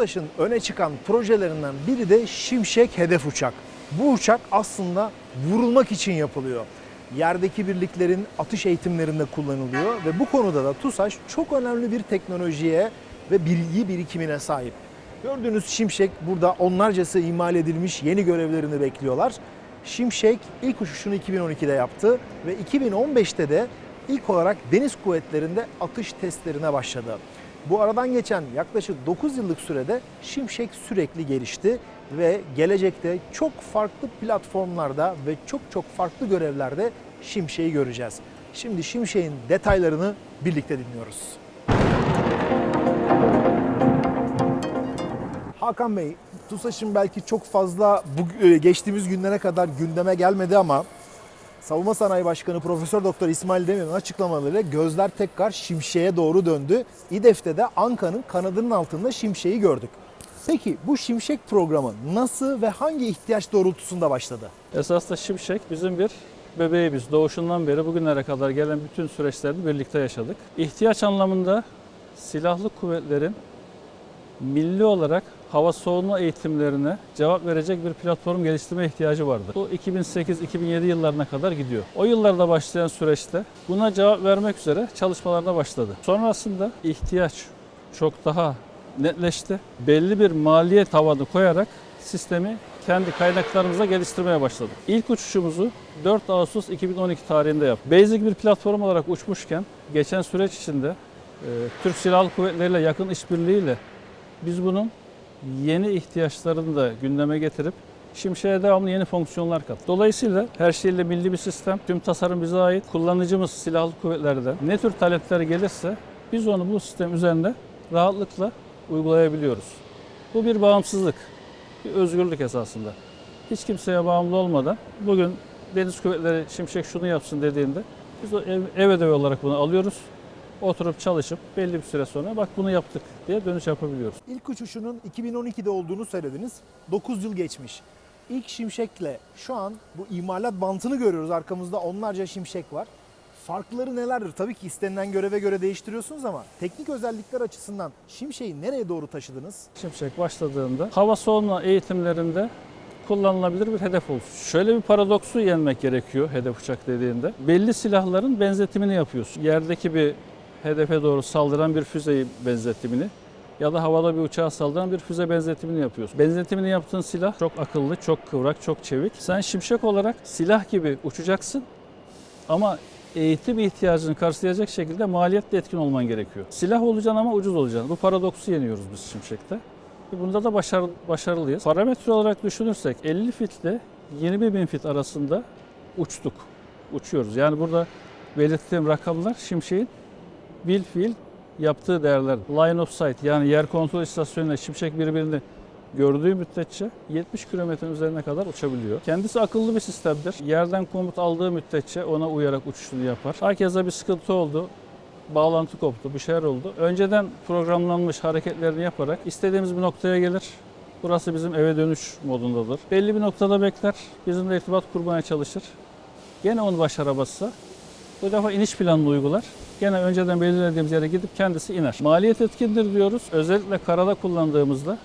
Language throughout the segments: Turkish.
TUSAŞ'ın öne çıkan projelerinden biri de Şimşek hedef uçak. Bu uçak aslında vurulmak için yapılıyor. Yerdeki birliklerin atış eğitimlerinde kullanılıyor ve bu konuda da TUSAŞ çok önemli bir teknolojiye ve bilgi birikimine sahip. Gördüğünüz Şimşek burada onlarcası imal edilmiş yeni görevlerini bekliyorlar. Şimşek ilk uçuşunu 2012'de yaptı ve 2015'te de ilk olarak deniz kuvvetlerinde atış testlerine başladı. Bu aradan geçen yaklaşık 9 yıllık sürede Şimşek sürekli gelişti ve gelecekte çok farklı platformlarda ve çok çok farklı görevlerde Şimşek'i göreceğiz. Şimdi Şimşek'in detaylarını birlikte dinliyoruz. Hakan Bey, TUSAŞ'ın belki çok fazla bu e, geçtiğimiz günlere kadar gündeme gelmedi ama Savunma Sanayi Başkanı Profesör Doktor İsmail Demir'in açıklamalarıyla gözler tekrar Şimşek'e doğru döndü. İDEF'te de Anka'nın kanadının altında Şimşek'i gördük. Peki bu Şimşek programı nasıl ve hangi ihtiyaç doğrultusunda başladı? Esasında Şimşek bizim bir bebeğimiz. Doğuşundan beri bugünlere kadar gelen bütün süreçlerini birlikte yaşadık. İhtiyaç anlamında silahlı kuvvetlerin milli hava savunma eğitimlerine cevap verecek bir platform geliştirme ihtiyacı vardı. Bu 2008-2007 yıllarına kadar gidiyor. O yıllarda başlayan süreçte buna cevap vermek üzere çalışmalarına başladı. Sonrasında ihtiyaç çok daha netleşti. Belli bir maliyet tavanı koyarak sistemi kendi kaynaklarımızla geliştirmeye başladık. İlk uçuşumuzu 4 Ağustos 2012 tarihinde yaptık. Basic bir platform olarak uçmuşken geçen süreç içinde e, Türk Silahlı Kuvvetleri ile yakın işbirliğiyle biz bunun yeni ihtiyaçlarını da gündeme getirip Şimşek'e devamlı yeni fonksiyonlar kat. Dolayısıyla her şeyle milli bir sistem, tüm tasarım bize ait. Kullanıcımız silahlı kuvvetlerden ne tür talepler gelirse biz onu bu sistem üzerinde rahatlıkla uygulayabiliyoruz. Bu bir bağımsızlık, bir özgürlük esasında. Hiç kimseye bağımlı olmadan bugün Deniz Kuvvetleri Şimşek şunu yapsın dediğinde biz ev, ev ödevi olarak bunu alıyoruz. Oturup çalışıp belli bir süre sonra bak bunu yaptık diye dönüş yapabiliyoruz. İlk uçuşunun 2012'de olduğunu söylediniz. 9 yıl geçmiş. İlk Şimşek'le şu an bu imalat bantını görüyoruz. Arkamızda onlarca Şimşek var. Farkları nelerdir? Tabii ki istenilen göreve göre değiştiriyorsunuz ama teknik özellikler açısından Şimşek'i nereye doğru taşıdınız? Şimşek başladığında hava savunma eğitimlerinde kullanılabilir bir hedef olsun. Şöyle bir paradoksu yenmek gerekiyor hedef uçak dediğinde. Belli silahların benzetimini yapıyorsun. Yerdeki bir hedefe doğru saldıran bir füzeyi benzetimini ya da havada bir uçağa saldıran bir füze benzetimini yapıyorsun. Benzetimini yaptığın silah çok akıllı, çok kıvrak, çok çevik. Sen şimşek olarak silah gibi uçacaksın ama eğitim ihtiyacını karşılayacak şekilde maliyetli etkin olman gerekiyor. Silah olacaksın ama ucuz olacaksın. Bu paradoksu yeniyoruz biz Şimşek'te. Bunda da başarı, başarılıyız. Parametre olarak düşünürsek 50 fit ile 20 bin fit arasında uçtuk. Uçuyoruz. Yani burada belirttiğim rakamlar Şimşek'in bil fiil yaptığı değerler. Line of sight yani yer kontrol istasyonuyla Şimşek birbirini gördüğü müddetçe 70 kilometrenin üzerine kadar uçabiliyor. Kendisi akıllı bir sistemdir. Yerden komut aldığı müddetçe ona uyarak uçuşunu yapar. Herkese bir sıkıntı oldu. Bağlantı koptu, bir şeyler oldu. Önceden programlanmış hareketlerini yaparak istediğimiz bir noktaya gelir. Burası bizim eve dönüş modundadır. Belli bir noktada bekler, bizimle irtibat kurmaya çalışır. Gene onu başaramazsa bu defa iniş planını uygular. Gene önceden belirlediğimiz yere gidip kendisi iner. Maliyet etkindir diyoruz. Özellikle karada kullandığımızda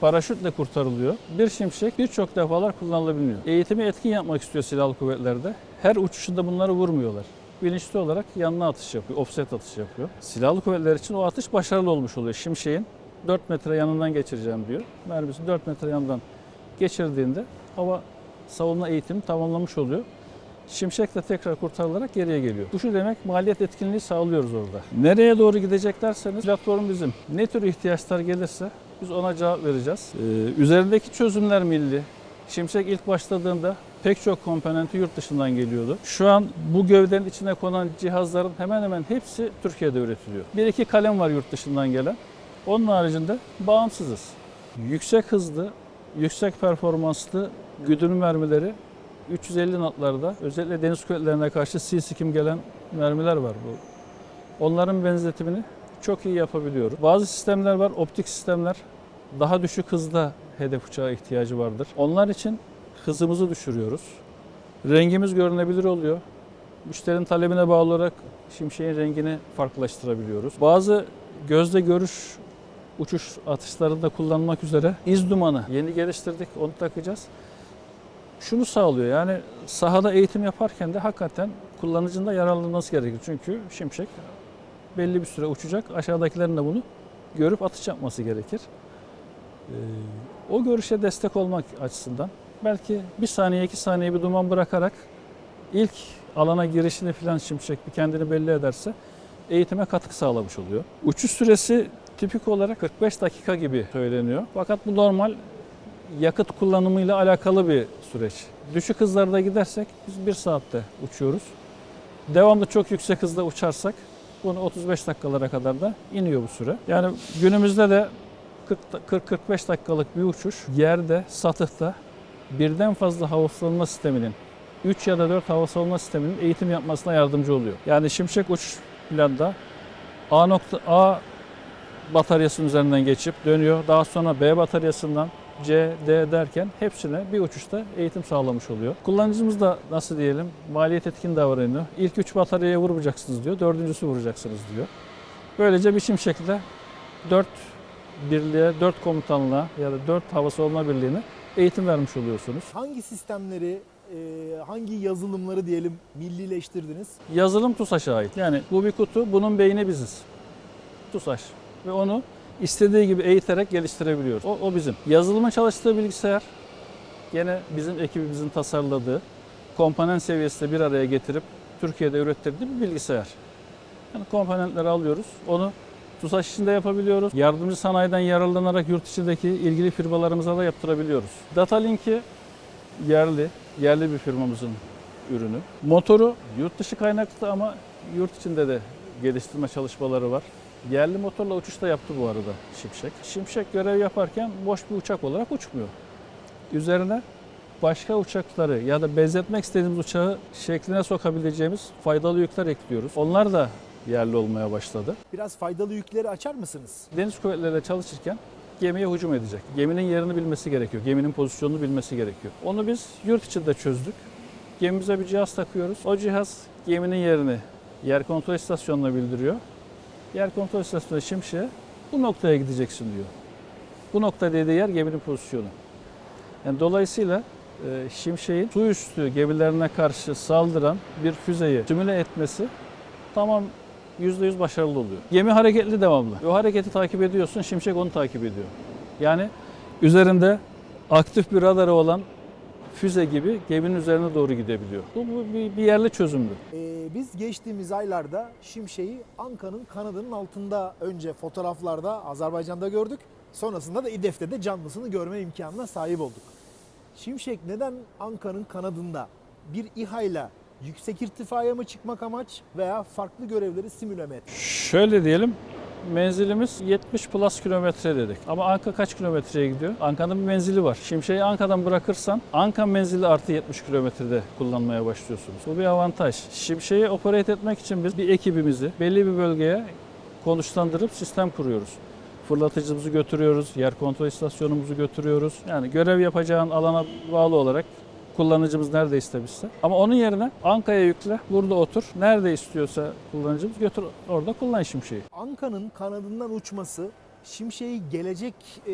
paraşütle kurtarılıyor. Bir şimşek birçok defalar kullanılabiliyor. Eğitimi etkin yapmak istiyor silahlı kuvvetlerde. Her uçuşunda bunları vurmuyorlar. Bilinçli olarak yanına atış yapıyor, offset atış yapıyor. Silahlı kuvvetler için o atış başarılı olmuş oluyor. Şimşeğin 4 metre yanından geçireceğim diyor. Mermisi 4 metre yanından geçirdiğinde hava savunma eğitimi tamamlamış oluyor. Şimşek de tekrar kurtarılarak geriye geliyor. Bu şu demek maliyet etkinliği sağlıyoruz orada. Nereye doğru gidecek derseniz platform bizim. Ne tür ihtiyaçlar gelirse biz ona cevap vereceğiz. Ee, üzerindeki çözümler milli. Şimşek ilk başladığında pek çok komponenti yurt dışından geliyordu. Şu an bu gövdenin içine konan cihazların hemen hemen hepsi Türkiye'de üretiliyor. Bir iki kalem var yurt dışından gelen. Onun haricinde bağımsızız. Yüksek hızlı, yüksek performanslı güdüm mermileri 350 natlarda özellikle deniz kuvvetlerine karşı C-Skim gelen mermiler var. Bu. Onların benzetimini çok iyi yapabiliyoruz. Bazı sistemler var, optik sistemler. Daha düşük hızda hedef uçağa ihtiyacı vardır. Onlar için hızımızı düşürüyoruz. Rengimiz görünebilir oluyor. Müşterinin talebine bağlı olarak şimşeğin rengini farklılaştırabiliyoruz. Bazı gözle görüş uçuş atışlarında kullanmak üzere iz dumanı yeni geliştirdik. Onu takacağız. Şunu sağlıyor yani sahada eğitim yaparken de hakikaten kullanıcının da yararlanması gerekir. Çünkü şimşek belli bir süre uçacak. Aşağıdakilerin de bunu görüp atış yapması gerekir. Ee, o görüşe destek olmak açısından belki bir saniye iki saniye bir duman bırakarak ilk alana girişini falan şimşek bir kendini belli ederse eğitime katkı sağlamış oluyor. Uçuş süresi tipik olarak 45 dakika gibi söyleniyor. Fakat bu normal yakıt kullanımıyla alakalı bir süreç. Düşük hızlarda gidersek biz 1 saatte uçuyoruz. Devamlı çok yüksek hızda uçarsak bunu 35 dakikalara kadar da iniyor bu süre. Yani günümüzde de 40-45 dakikalık bir uçuş yerde, satıhta birden fazla hava savunma sisteminin 3 ya da 4 hava savunma sisteminin eğitim yapmasına yardımcı oluyor. Yani Şimşek uçuş planda A nokta A bataryasının üzerinden geçip dönüyor. Daha sonra B bataryasından C, D derken hepsine bir uçuşta eğitim sağlamış oluyor. Kullanıcımız da nasıl diyelim maliyet etkin davranıyor. İlk üç bataryaya vurmayacaksınız diyor, dördüncüsü vuracaksınız diyor. Böylece bir şimşekle dört birliğe, dört komutanlığa ya da dört hava savunma birliğine eğitim vermiş oluyorsunuz. Hangi sistemleri, e, hangi yazılımları diyelim millileştirdiniz? Yazılım TUSAŞ'a ait. Yani bu bir kutu, bunun beyni biziz. TUSAŞ. Ve onu istediği gibi eğiterek geliştirebiliyoruz. O, o bizim. Yazılımın çalıştığı bilgisayar gene bizim ekibimizin tasarladığı, komponent seviyesinde bir araya getirip Türkiye'de ürettirdiği bir bilgisayar. Yani komponentleri alıyoruz, onu TUSAŞ içinde yapabiliyoruz. Yardımcı sanayiden yararlanarak yurt içindeki ilgili firmalarımıza da yaptırabiliyoruz. Data Link'i yerli, yerli bir firmamızın ürünü. Motoru yurt dışı kaynaklı ama yurt içinde de geliştirme çalışmaları var. Yerli motorla uçuş da yaptı bu arada Şimşek. Şimşek görev yaparken boş bir uçak olarak uçmuyor. Üzerine başka uçakları ya da benzetmek istediğimiz uçağı şekline sokabileceğimiz faydalı yükler ekliyoruz. Onlar da yerli olmaya başladı. Biraz faydalı yükleri açar mısınız? Deniz kuvvetleriyle çalışırken gemiye hücum edecek. Geminin yerini bilmesi gerekiyor. Geminin pozisyonunu bilmesi gerekiyor. Onu biz yurt içinde çözdük. Gemimize bir cihaz takıyoruz. O cihaz geminin yerini yer kontrol istasyonuna bildiriyor. Yer kontrol istasyonu şimşeğe bu noktaya gideceksin diyor. Bu nokta dediği yer geminin pozisyonu. Yani dolayısıyla e, şimşeğin su üstü gemilerine karşı saldıran bir füzeyi simüle etmesi tamam %100 başarılı oluyor. Gemi hareketli devamlı. O hareketi takip ediyorsun, şimşek onu takip ediyor. Yani üzerinde aktif bir radarı olan füze gibi geminin üzerine doğru gidebiliyor. Bu, bu bir, bir yerli çözümdü. Ee, biz geçtiğimiz aylarda Şimşek'i Anka'nın kanadının altında önce fotoğraflarda Azerbaycan'da gördük. Sonrasında da İDEF'te de canlısını görme imkanına sahip olduk. Şimşek neden Anka'nın kanadında bir İHA ile yüksek irtifaya mı çıkmak amaç veya farklı görevleri simüle mi etmek? Şöyle diyelim, menzilimiz 70 plus kilometre dedik. Ama Anka kaç kilometreye gidiyor? Anka'nın bir menzili var. Şimşek'i Anka'dan bırakırsan Anka menzili artı 70 kilometrede kullanmaya başlıyorsunuz. Bu bir avantaj. Şimşek'i operate etmek için biz bir ekibimizi belli bir bölgeye konuşlandırıp sistem kuruyoruz. Fırlatıcımızı götürüyoruz, yer kontrol istasyonumuzu götürüyoruz. Yani görev yapacağın alana bağlı olarak kullanıcımız nerede istemişse. Ama onun yerine Anka'ya yükle, burada otur. Nerede istiyorsa kullanıcımız götür orada kullan şimşeği. Anka'nın kanadından uçması Şimşek'i gelecek e,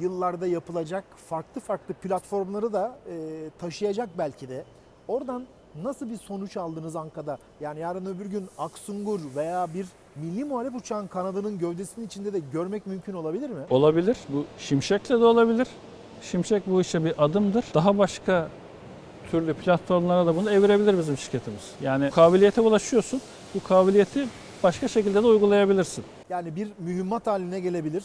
yıllarda yapılacak farklı farklı platformları da e, taşıyacak belki de. Oradan nasıl bir sonuç aldınız Anka'da? Yani yarın öbür gün Aksungur veya bir milli muharip uçağın kanadının gövdesinin içinde de görmek mümkün olabilir mi? Olabilir. Bu şimşekle de olabilir. Şimşek bu işe bir adımdır. Daha başka türlü platformlara da bunu evirebilir bizim şirketimiz. Yani kabiliyete ulaşıyorsun. Bu kabiliyeti başka şekilde de uygulayabilirsin. Yani bir mühimmat haline gelebilir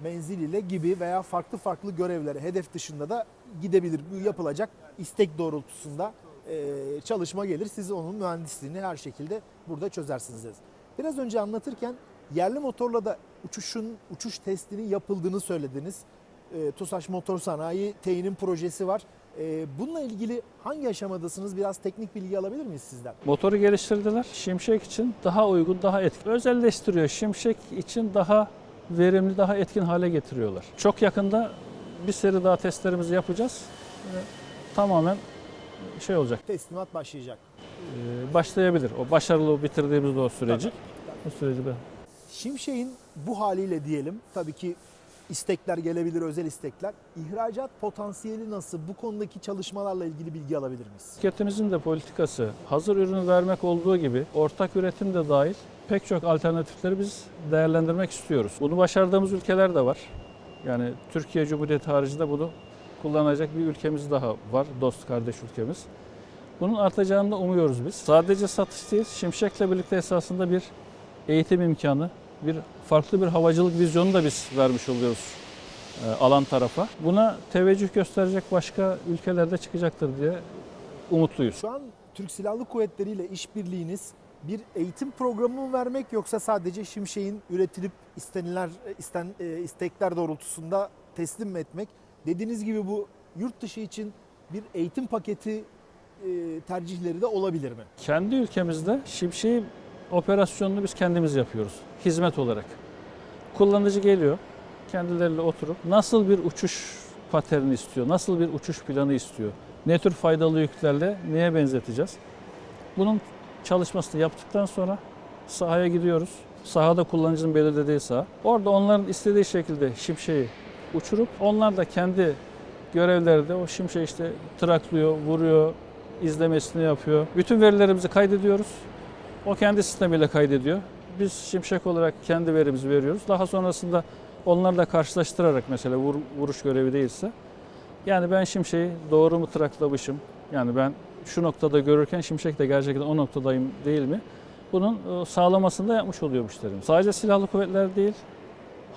menziliyle gibi veya farklı farklı görevlere hedef dışında da gidebilir. Bu yapılacak istek doğrultusunda e, çalışma gelir. Siz onun mühendisliğini her şekilde burada çözersiniz. Biraz önce anlatırken yerli motorla da uçuşun uçuş testinin yapıldığını söylediniz. E, TUSAŞ Motor Sanayi teyinin projesi var. E, bununla ilgili hangi aşamadasınız? Biraz teknik bilgi alabilir miyiz sizden? Motoru geliştirdiler. Şimşek için daha uygun, daha etkin. Özelleştiriyor. Şimşek için daha verimli, daha etkin hale getiriyorlar. Çok yakında bir seri daha testlerimizi yapacağız. Tamamen şey olacak. Teslimat başlayacak. e, başlayabilir. O başarılı bitirdiğimizde o süreci. O süreci ben. Şimşek'in bu haliyle diyelim tabii ki istekler gelebilir, özel istekler. İhracat potansiyeli nasıl? Bu konudaki çalışmalarla ilgili bilgi alabilir miyiz? Şirketimizin de politikası hazır ürünü vermek olduğu gibi ortak üretim de dahil pek çok alternatifleri biz değerlendirmek istiyoruz. Bunu başardığımız ülkeler de var. Yani Türkiye Cumhuriyeti haricinde bunu kullanacak bir ülkemiz daha var, dost kardeş ülkemiz. Bunun artacağını da umuyoruz biz. Sadece satış değil, Şimşek'le birlikte esasında bir eğitim imkanı, bir farklı bir havacılık vizyonu da biz vermiş oluyoruz e, alan tarafa. Buna teveccüh gösterecek başka ülkelerde çıkacaktır diye umutluyuz. Şu an Türk Silahlı Kuvvetleri ile işbirliğiniz bir eğitim programı mı vermek yoksa sadece Şimşek'in üretilip istenilen isten, e, istekler doğrultusunda teslim mi etmek? Dediğiniz gibi bu yurt dışı için bir eğitim paketi e, tercihleri de olabilir mi? Kendi ülkemizde Şimşek'i operasyonunu biz kendimiz yapıyoruz. Hizmet olarak. Kullanıcı geliyor, kendileriyle oturup nasıl bir uçuş paterni istiyor, nasıl bir uçuş planı istiyor, ne tür faydalı yüklerle neye benzeteceğiz. Bunun çalışmasını yaptıktan sonra sahaya gidiyoruz. Sahada kullanıcının belirlediği saha. Orada onların istediği şekilde şimşeği uçurup onlar da kendi görevlerde o şimşeği işte traklıyor, vuruyor, izlemesini yapıyor. Bütün verilerimizi kaydediyoruz. O kendi sistemiyle kaydediyor. Biz şimşek olarak kendi verimizi veriyoruz. Daha sonrasında onlarla karşılaştırarak mesela vur- vuruş görevi değilse yani ben şimşeği doğru mu traklamışım? Yani ben şu noktada görürken şimşek de gerçekten o noktadayım değil mi? Bunun e, sağlamasını da yapmış oluyor müşterimiz. Sadece silahlı kuvvetler değil,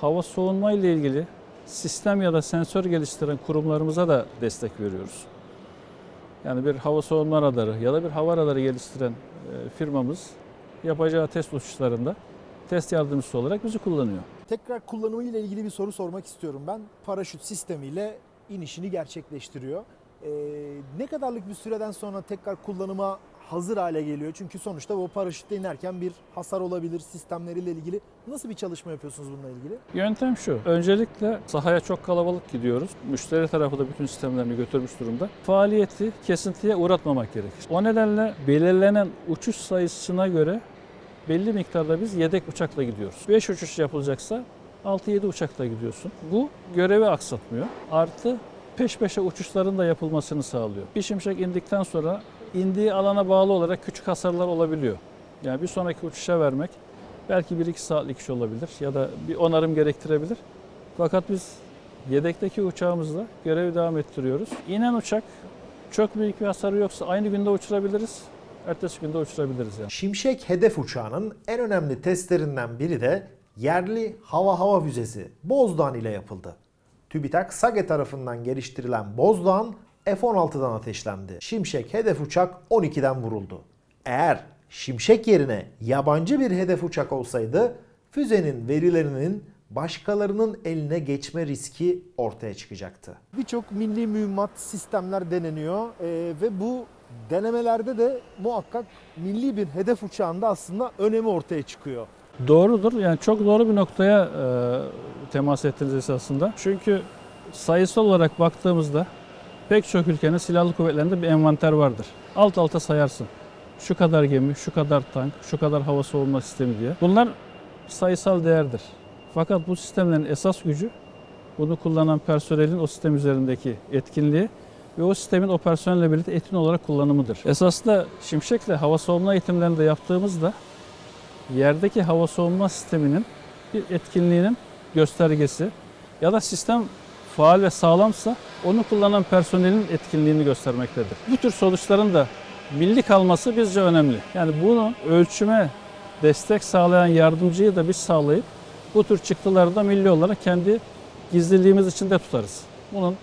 hava soğunma ile ilgili sistem ya da sensör geliştiren kurumlarımıza da destek veriyoruz. Yani bir hava soğunma radarı ya da bir hava radarı geliştiren e, firmamız yapacağı test uçuşlarında test yardımcısı olarak bizi kullanıyor. Tekrar kullanımı ile ilgili bir soru sormak istiyorum ben. Paraşüt sistemiyle inişini gerçekleştiriyor. Ee, ne kadarlık bir süreden sonra tekrar kullanıma hazır hale geliyor? Çünkü sonuçta o paraşütle inerken bir hasar olabilir sistemleriyle ilgili. Nasıl bir çalışma yapıyorsunuz bununla ilgili? Yöntem şu. Öncelikle sahaya çok kalabalık gidiyoruz. Müşteri tarafı da bütün sistemlerini götürmüş durumda. Faaliyeti kesintiye uğratmamak gerekir. O nedenle belirlenen uçuş sayısına göre belli miktarda biz yedek uçakla gidiyoruz. 5 uçuş yapılacaksa 6-7 uçakla gidiyorsun. Bu görevi aksatmıyor. Artı peş peşe uçuşların da yapılmasını sağlıyor. Bir şimşek indikten sonra indiği alana bağlı olarak küçük hasarlar olabiliyor. Yani bir sonraki uçuşa vermek belki 1-2 saatlik iş olabilir ya da bir onarım gerektirebilir. Fakat biz yedekteki uçağımızla görevi devam ettiriyoruz. İnen uçak çok büyük bir hasarı yoksa aynı günde uçurabiliriz. Ertesi günde uçurabiliriz yani. Şimşek hedef uçağının en önemli testlerinden biri de yerli hava hava füzesi Bozdoğan ile yapıldı. TÜBİTAK SAGE tarafından geliştirilen Bozdoğan F-16'dan ateşlendi. Şimşek hedef uçak 12'den vuruldu. Eğer Şimşek yerine yabancı bir hedef uçak olsaydı füzenin verilerinin başkalarının eline geçme riski ortaya çıkacaktı. Birçok milli mühimmat sistemler deneniyor Ee, ve bu denemelerde de muhakkak milli bir hedef uçağında aslında önemi ortaya çıkıyor. Doğrudur. Yani çok doğru bir noktaya e, temas ettiniz esasında. Çünkü sayısal olarak baktığımızda pek çok ülkenin silahlı kuvvetlerinde bir envanter vardır. Alt alta sayarsın. Şu kadar gemi, şu kadar tank, şu kadar hava savunma sistemi diye. Bunlar sayısal değerdir. Fakat bu sistemlerin esas gücü bunu kullanan personelin o sistem üzerindeki etkinliği ve o sistemin o personelle birlikte etkin olarak kullanımıdır. Esasında Şimşek'le hava savunma eğitimlerini de yaptığımızda yerdeki hava soğuma sisteminin bir etkinliğinin göstergesi ya da sistem faal ve sağlamsa onu kullanan personelin etkinliğini göstermektedir. Bu tür sonuçların da milli kalması bizce önemli. Yani bunu ölçüme destek sağlayan yardımcıyı da biz sağlayıp bu tür çıktıları da milli olarak kendi gizliliğimiz içinde tutarız. Bunun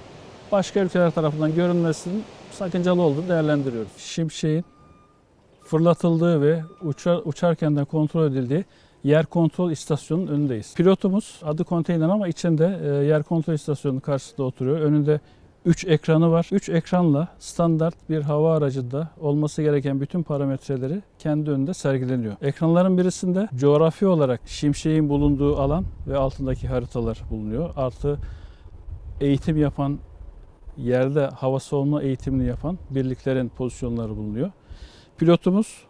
başka ülkeler tarafından görünmesinin sakıncalı olduğunu değerlendiriyoruz. Şimşek'in fırlatıldığı ve uçar, uçarken de kontrol edildiği yer kontrol istasyonunun önündeyiz. Pilotumuz adı konteyner ama içinde e, yer kontrol istasyonunun karşısında oturuyor. Önünde 3 ekranı var. 3 ekranla standart bir hava aracında olması gereken bütün parametreleri kendi önünde sergileniyor. Ekranların birisinde coğrafi olarak şimşeğin bulunduğu alan ve altındaki haritalar bulunuyor. Artı eğitim yapan yerde hava savunma eğitimini yapan birliklerin pozisyonları bulunuyor. Pilotumuz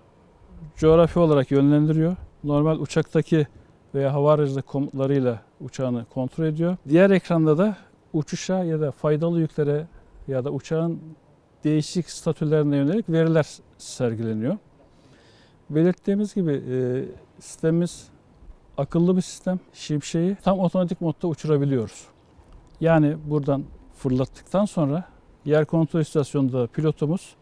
coğrafi olarak yönlendiriyor. Normal uçaktaki veya hava aracı komutlarıyla uçağını kontrol ediyor. Diğer ekranda da uçuşa ya da faydalı yüklere ya da uçağın değişik statülerine yönelik veriler sergileniyor. Belirttiğimiz gibi e, sistemimiz akıllı bir sistem. Şimşeği tam otomatik modda uçurabiliyoruz. Yani buradan fırlattıktan sonra yer kontrol istasyonunda pilotumuz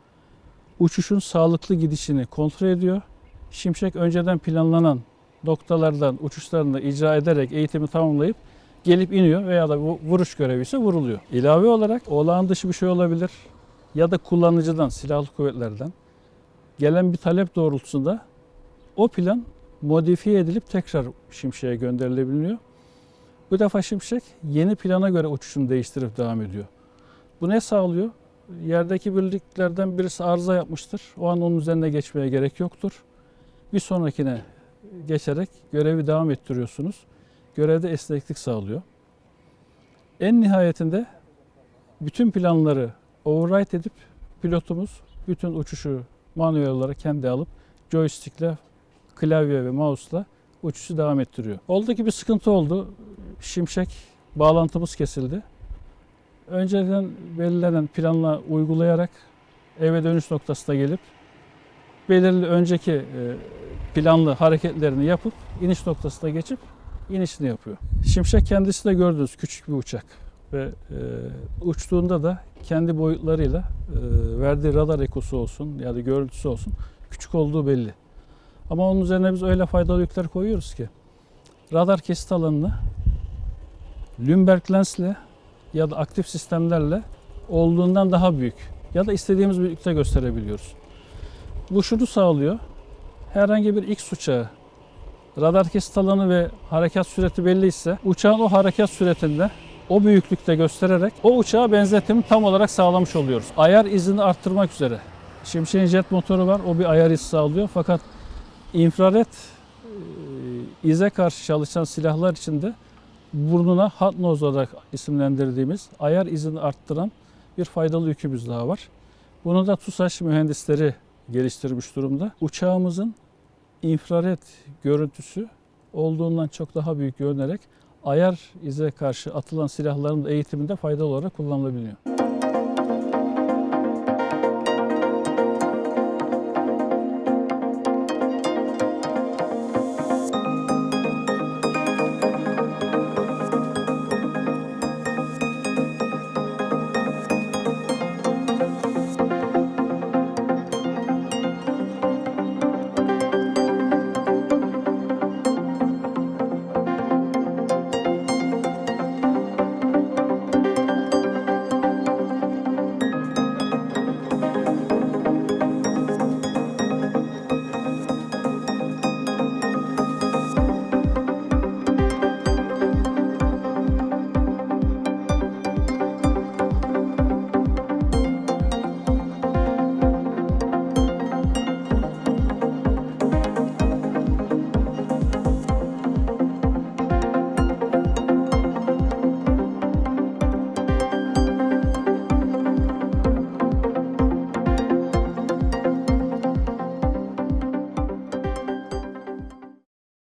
uçuşun sağlıklı gidişini kontrol ediyor. Şimşek önceden planlanan noktalardan uçuşlarını icra ederek eğitimi tamamlayıp gelip iniyor veya da vuruş görevi ise vuruluyor. İlave olarak olağan dışı bir şey olabilir ya da kullanıcıdan, silahlı kuvvetlerden gelen bir talep doğrultusunda o plan modifiye edilip tekrar Şimşek'e gönderilebiliyor. Bu defa Şimşek yeni plana göre uçuşunu değiştirip devam ediyor. Bu ne sağlıyor? Yerdeki birliklerden birisi arıza yapmıştır. O an onun üzerine geçmeye gerek yoktur. Bir sonrakine geçerek görevi devam ettiriyorsunuz. Görevde esneklik sağlıyor. En nihayetinde bütün planları override edip pilotumuz bütün uçuşu manuel olarak kendi alıp joystickle, klavye ve mouse'la uçuşu devam ettiriyor. Oldu ki bir sıkıntı oldu. Şimşek bağlantımız kesildi. Önceden belirlenen planla uygulayarak eve dönüş noktasına gelip belirli önceki e, planlı hareketlerini yapıp iniş noktasına geçip inişini yapıyor. Şimşek kendisi de gördünüz küçük bir uçak ve e, uçtuğunda da kendi boyutlarıyla e, verdiği radar ekosu olsun ya da görüntüsü olsun küçük olduğu belli. Ama onun üzerine biz öyle faydalı yükler koyuyoruz ki radar kesit alanını Lümberg lensle ya da aktif sistemlerle olduğundan daha büyük ya da istediğimiz büyüklükte gösterebiliyoruz. Bu şunu sağlıyor. Herhangi bir X uçağı radar kesit alanı ve harekat süreti belli ise uçağın o harekat süretinde o büyüklükte göstererek o uçağa benzetimi tam olarak sağlamış oluyoruz. Ayar izini arttırmak üzere. Şimşek'in jet motoru var. O bir ayar izi sağlıyor. Fakat infrared e, ize karşı çalışan silahlar içinde burnuna hot nose olarak isimlendirdiğimiz ayar izini arttıran bir faydalı yükümüz daha var. Bunu da TUSAŞ mühendisleri geliştirmiş durumda. Uçağımızın infrared görüntüsü olduğundan çok daha büyük görünerek ayar ize karşı atılan silahların eğitiminde faydalı olarak kullanılabiliyor.